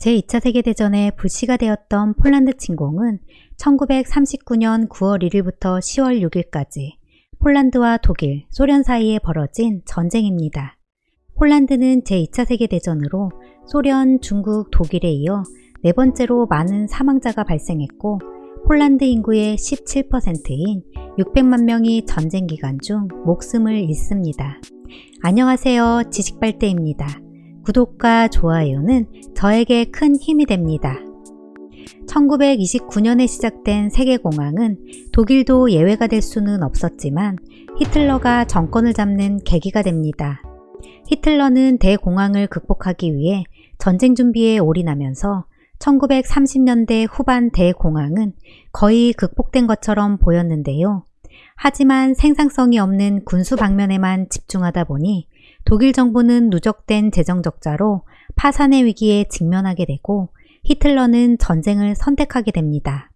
제2차 세계대전의 불씨가 되었던 폴란드 침공은 1939년 9월 1일부터 10월 6일까지 폴란드와 독일, 소련 사이에 벌어진 전쟁입니다. 폴란드는 제2차 세계대전으로 소련, 중국, 독일에 이어 네 번째로 많은 사망자가 발생했고 폴란드 인구의 17%인 600만 명이 전쟁 기간 중 목숨을 잃습니다. 안녕하세요. 지식발대입니다. 구독과 좋아요는 저에게 큰 힘이 됩니다. 1929년에 시작된 세계공황은 독일도 예외가 될 수는 없었지만 히틀러가 정권을 잡는 계기가 됩니다. 히틀러는 대공황을 극복하기 위해 전쟁 준비에 올인하면서 1930년대 후반 대공황은 거의 극복된 것처럼 보였는데요. 하지만 생산성이 없는 군수 방면에만 집중하다 보니 독일 정부는 누적된 재정 적자로 파산의 위기에 직면하게 되고 히틀러는 전쟁을 선택하게 됩니다.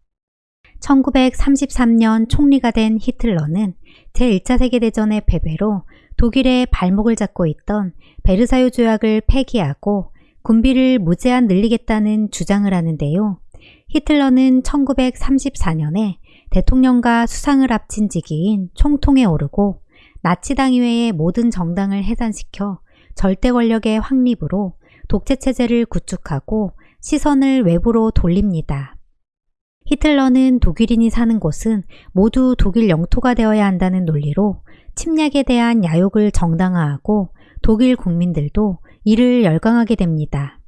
1933년 총리가 된 히틀러는 제1차 세계대전의 패배로 독일의 발목을 잡고 있던 베르사유 조약을 폐기하고 군비를 무제한 늘리겠다는 주장을 하는데요. 히틀러는 1934년에 대통령과 수상을 합친 직위인 총통에 오르고 나치당 이외의 모든 정당을 해산시켜 절대 권력의 확립으로 독재체제를 구축하고 시선을 외부로 돌립니다. 히틀러는 독일인이 사는 곳은 모두 독일 영토가 되어야 한다는 논리로 침략에 대한 야욕을 정당화하고 독일 국민들도 이를 열광하게 됩니다.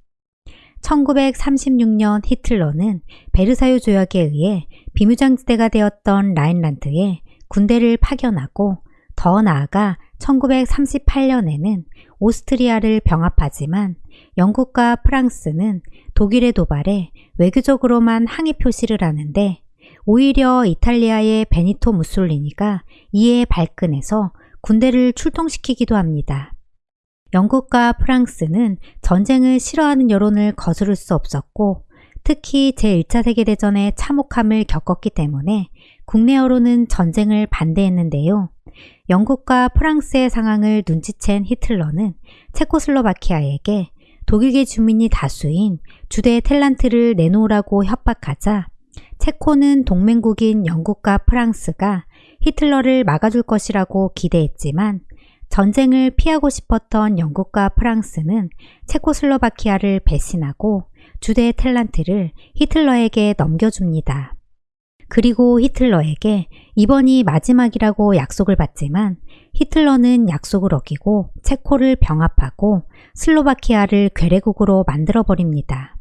1936년 히틀러는 베르사유 조약에 의해 비무장지대가 되었던 라인란트에 군대를 파견하고 더 나아가 1938년에는 오스트리아를 병합하지만 영국과 프랑스는 독일의 도발에 외교적으로만 항의 표시를 하는데 오히려 이탈리아의 베니토 무솔리니가 이에 발끈해서 군대를 출동시키기도 합니다. 영국과 프랑스는 전쟁을 싫어하는 여론을 거스를 수 없었고 특히 제1차 세계대전의 참혹함을 겪었기 때문에 국내 여론은 전쟁을 반대했는데요. 영국과 프랑스의 상황을 눈치챈 히틀러는 체코슬로바키아에게 독일계 주민이 다수인 주대 텔란트를 내놓으라고 협박하자 체코는 동맹국인 영국과 프랑스가 히틀러를 막아줄 것이라고 기대했지만 전쟁을 피하고 싶었던 영국과 프랑스는 체코슬로바키아를 배신하고 주대 텔란트를 히틀러에게 넘겨줍니다. 그리고 히틀러에게 이번이 마지막이라고 약속을 받지만 히틀러는 약속을 어기고 체코를 병합하고 슬로바키아를 괴뢰국으로 만들어버립니다.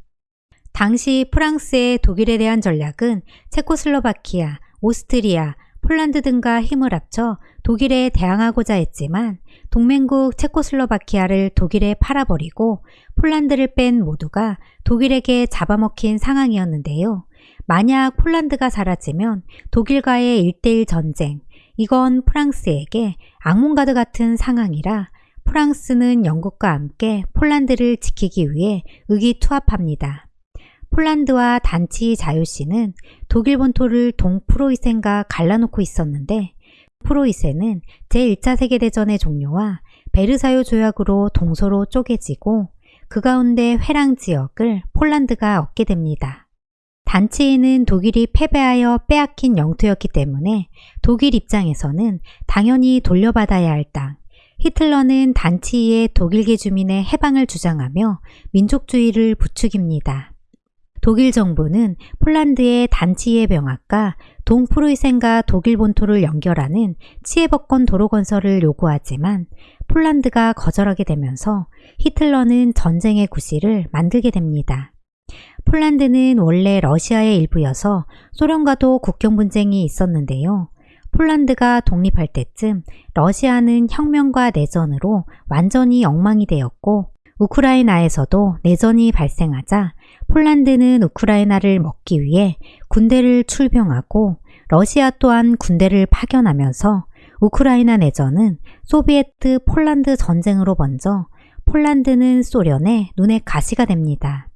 당시 프랑스의 독일에 대한 전략은 체코슬로바키아, 오스트리아, 폴란드 등과 힘을 합쳐 독일에 대항하고자 했지만 동맹국 체코슬로바키아를 독일에 팔아버리고 폴란드를 뺀 모두가 독일에게 잡아먹힌 상황이었는데요. 만약 폴란드가 사라지면 독일과의 일대일 전쟁, 이건 프랑스에게 악몽가드 같은 상황이라 프랑스는 영국과 함께 폴란드를 지키기 위해 의기투합합니다. 폴란드와 단치 자유시는 독일 본토를 동프로이센과 갈라놓고 있었는데 프로이센은 제1차 세계대전의 종료와 베르사유 조약으로 동서로 쪼개지고 그 가운데 회랑 지역을 폴란드가 얻게 됩니다. 단체인은 독일이 패배하여 빼앗긴 영토였기 때문에 독일 입장에서는 당연히 돌려받아야 할 땅, 히틀러는 단치의 독일계 주민의 해방을 주장하며 민족주의를 부추깁니다. 독일 정부는 폴란드의 단치의 병합과 동프로이센과 독일 본토를 연결하는 치에버건 도로 건설을 요구하지만 폴란드가 거절하게 되면서 히틀러는 전쟁의 구실을 만들게 됩니다. 폴란드는 원래 러시아의 일부여서 소련과도 국경 분쟁이 있었는데요. 폴란드가 독립할 때쯤 러시아는 혁명과 내전으로 완전히 엉망이 되었고 우크라이나에서도 내전이 발생하자 폴란드는 우크라이나를 먹기 위해 군대를 출병하고 러시아 또한 군대를 파견하면서 우크라이나 내전은 소비에트 폴란드 전쟁으로 번져 폴란드는 소련의 눈에 가시가 됩니다.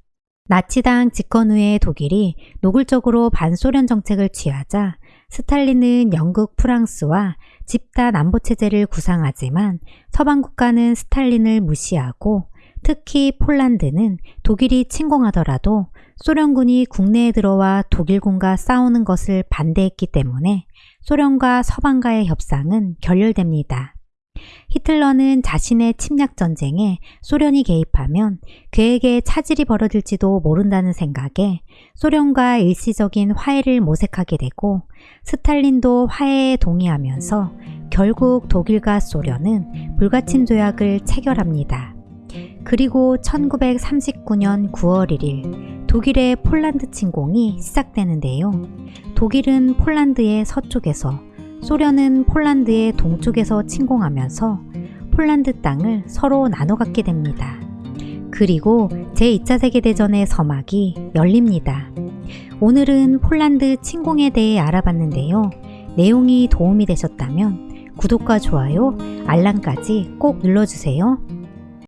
나치당 집권 후에 독일이 노골적으로 반소련 정책을 취하자 스탈린은 영국, 프랑스와 집단 안보체제를 구상하지만 서방 국가는 스탈린을 무시하고 특히 폴란드는 독일이 침공하더라도 소련군이 국내에 들어와 독일군과 싸우는 것을 반대했기 때문에 소련과 서방과의 협상은 결렬됩니다. 히틀러는 자신의 침략 전쟁에 소련이 개입하면 그에게 차질이 벌어질지도 모른다는 생각에 소련과 일시적인 화해를 모색하게 되고 스탈린도 화해에 동의하면서 결국 독일과 소련은 불가침 조약을 체결합니다. 그리고 1939년 9월 1일 독일의 폴란드 침공이 시작되는데요. 독일은 폴란드의 서쪽에서 소련은 폴란드의 동쪽에서 침공하면서 폴란드 땅을 서로 나눠 갖게 됩니다. 그리고 제2차 세계대전의 서막이 열립니다. 오늘은 폴란드 침공에 대해 알아봤는데요. 내용이 도움이 되셨다면 구독과 좋아요, 알람까지 꼭 눌러주세요.